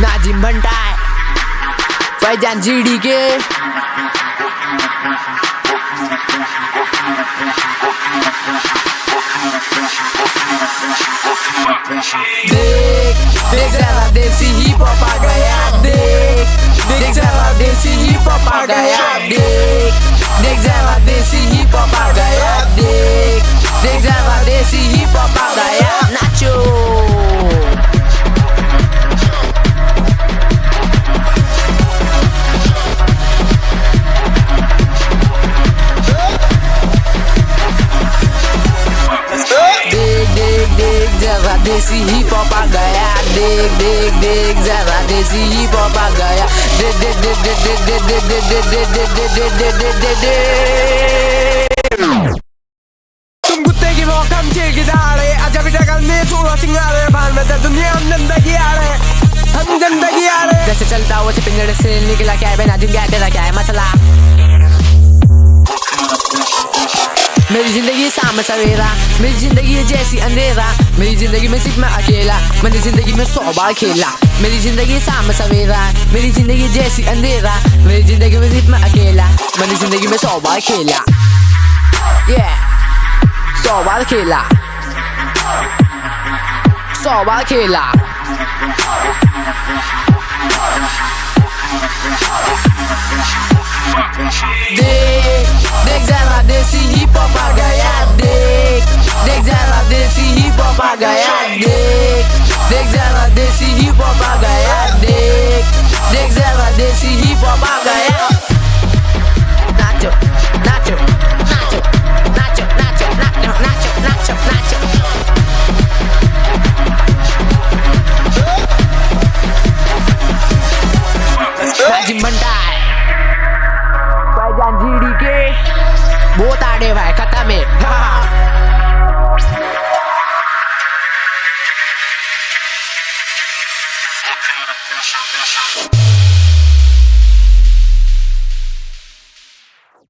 Nazim भंटाय Faizan GD के। देख देख जरा देसी ही आ गया, देख देख जरा देसी ही आ गया, देख। देसी हॉप आ गया देख देख देख जरा देसी हॉप आ गया देख देख देख देख देख देख देख देख देख देख देख देख देख देख देख तुम कुत्ते की वो कम ची की दाढ़े आजा भी जगल में थोड़ा सिंगारे भान में दुनिया हम ज़िंदगी आ रहे हम ज़िंदगी आ रहे जैसे चलता हुआ से पिंजड़े से निकला क्या है बेना जिन गया तेरा क्या है मसला मेरी ज़िंदगी शाम सवेरा, मेरी ज़िंदगी है जैसी अंधेरा, मेरी ज़िंदगी में सिर्फ़ मैं अकेला, मैंने ज़िंदगी में सौ बार खेला। मेरी ज़िंदगी साम सवेरा, मेरी ज़िंदगी जैसी अंधेरा, मेरी ज़िंदगी में सिर्फ़ मैं अकेला, मैंने ज़िंदगी में सौ बार खेला। Yeah. सौ बार खेला। सौ बार खेला। देख देख जरा देसी हिप हॉप आ गया देख देख जरा देसी हिप हॉप आ गया नाचो नाचो नाचो नाचो नाचो नाचो नाचो नाचो नाचो नाजिम भंडार फैजान जीडी के बहुत आड़े भाई खत्म है हाँ। Deixa, deixa.